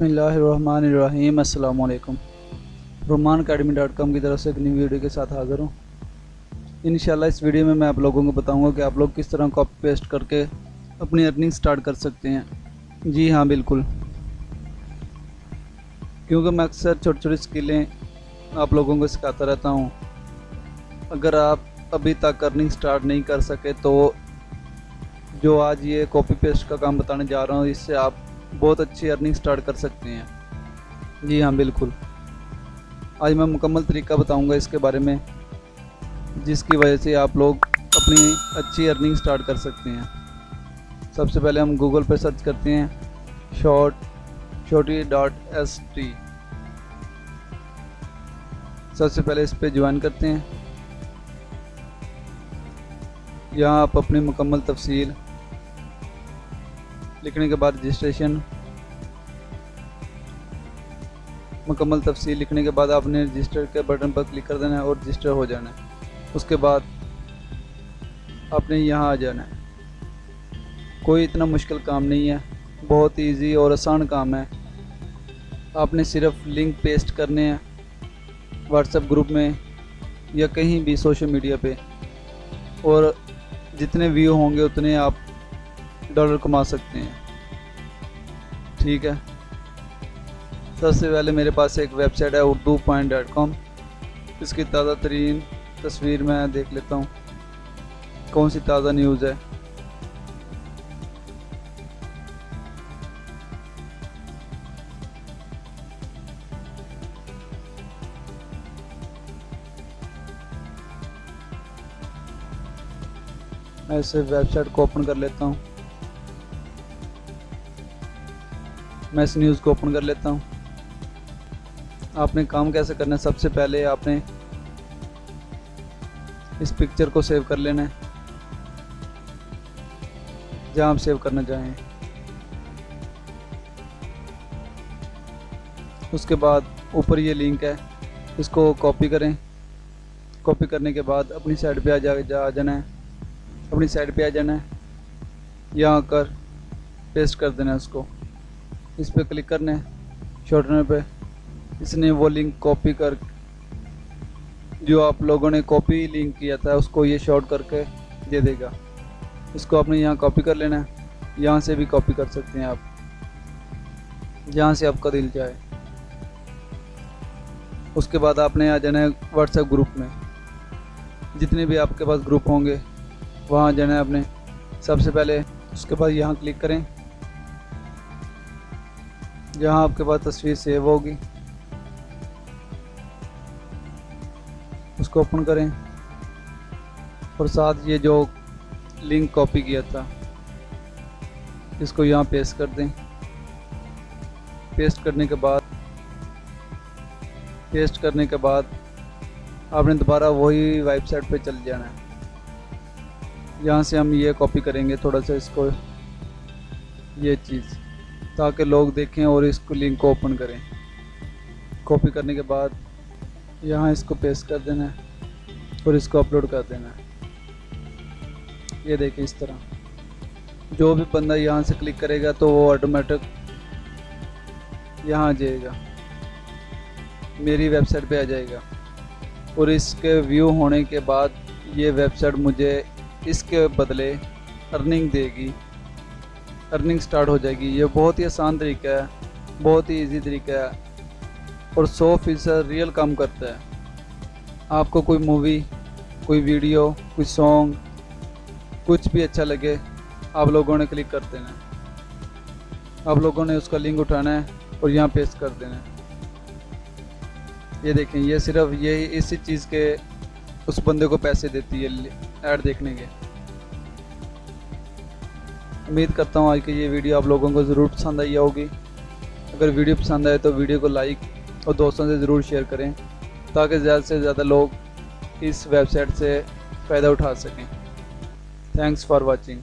अल्लाम Roman academy dot com की तरफ़ से एक नई वीडियो के साथ हाज़िर हूँ। इन इस वीडियो में मैं आप लोगों को बताऊँगा कि आप लोग किस तरह कॉपी पेस्ट करके अपनी अर्निंग स्टार्ट कर सकते हैं। जी हाँ बिल्कुल। क्योंकि मैं अक्सर छोटी छोटी स्किलें आप लोगों को सिखाता रहता हूँ। अगर आप अभी तक अर्निंग स्टार्ट नहीं कर सके तो जो आज ये कॉपी पेस्ट का काम बताने जा रहा हूँ, इससे आप बहुत अच्छी अर्निंग स्टार्ट कर सकते हैं। जी हाँ बिल्कुल। आज मैं मुकम्मल तरीका बताऊँगा इसके बारे में, जिसकी वजह से आप लोग अपनी अच्छी अर्निंग स्टार्ट कर सकते हैं। सबसे पहले हम गूगल पर सर्च करते हैं शॉर्ट छोटी डॉट एस टी सबसे पहले इस पर ज्वाइन करते हैं। यहाँ आप अपनी मुकम्मल तफसील लिखने के बाद रजिस्ट्रेशन मुकम्मल तफसील लिखने के बाद आपने रजिस्टर के बटन पर क्लिक कर देना है और रजिस्टर हो जाना है। उसके बाद आपने यहाँ आ जाना है। कोई इतना मुश्किल काम नहीं है, बहुत इजी और आसान काम है। आपने सिर्फ़ लिंक पेस्ट करने हैं व्हाट्सएप ग्रुप में या कहीं भी सोशल मीडिया पे। और जितने व्यू होंगे उतने आप डॉलर कमा सकते हैं। ठीक है। सबसे पहले मेरे पास एक वेबसाइट है उर्दू पॉइंट डॉट कॉम। इसकी ताज़ा तरीन तस्वीर मैं देख लेता हूँ। कौन सी ताज़ा न्यूज़ है? मैं इसे वेबसाइट को ओपन कर लेता हूँ। मैं इस न्यूज़ को ओपन कर लेता हूँ। आपने काम कैसे करना है? सबसे पहले आपने इस पिक्चर को सेव कर लेना है। जहाँ आप सेव करना चाहें। उसके बाद ऊपर ये लिंक है। इसको कॉपी करें। कॉपी करने के बाद अपनी साइड पे आ जा, जा आ जाना है। अपनी साइड पे आ जाना है। यहाँ आकर पेस्ट कर देना है उसको। इस पर क्लिक करना है शॉर्टनर पे। इसने वो लिंक कॉपी कर, जो आप लोगों ने कॉपी लिंक किया था, उसको ये शॉर्ट करके दे देगा। इसको आपने यहाँ कॉपी कर लेना है। यहाँ से भी कॉपी कर सकते हैं आप। जहाँ से आपका दिल जाए उसके बाद आपने आ जाना है व्हाट्सएप ग्रुप में। जितने भी आपके पास ग्रुप होंगे, वहाँ जाना है आपने। सबसे पहले उसके बाद यहाँ क्लिक करें। जहाँ आपके पास तस्वीर सेव होगी। उसको ओपन करें। और साथ ये जो लिंक कॉपी किया था, इसको यहाँ पेस्ट कर दें। पेस्ट करने के बाद, पेस्ट करने के बाद आपने दोबारा वही वेबसाइट पे चल जाना है। यहाँ से हम ये कॉपी करेंगे थोड़ा सा इसको, ये चीज़। ताकि लोग देखें और इसको लिंक को ओपन करें। कॉपी करने के बाद यहाँ इसको पेस्ट कर देना है और इसको अपलोड कर देना है। ये देखें इस तरह। जो भी बंदा यहाँ से क्लिक करेगा तो वो ऑटोमेटिक यहाँ आ जाएगा। मेरी वेबसाइट पे आ जाएगा। और इसके व्यू होने के बाद ये वेबसाइट मुझे इसके बदले अर्निंग देगी। अर्निंग स्टार्ट हो जाएगी। ये बहुत ही आसान तरीका है, बहुत ही इजी तरीका है और सौ फ़ीसद रियल काम करता है। आपको कोई मूवी कोई वीडियो कोई सॉन्ग कुछ भी अच्छा लगे, आप लोगों ने क्लिक कर देना है। आप लोगों ने उसका लिंक उठाना है और यहाँ पेस्ट कर देना है। ये देखें, ये सिर्फ़ यही इसी चीज़ के उस बंदे को पैसे देती है ऐड देखने के। उम्मीद करता हूँ आज की ये वीडियो आप लोगों को ज़रूर पसंद आई होगी। अगर वीडियो पसंद आए तो वीडियो को लाइक और दोस्तों से ज़रूर शेयर करें, ताकि ज़्यादा से ज़्यादा लोग इस वेबसाइट से फ़ायदा उठा सकें। Thanks for watching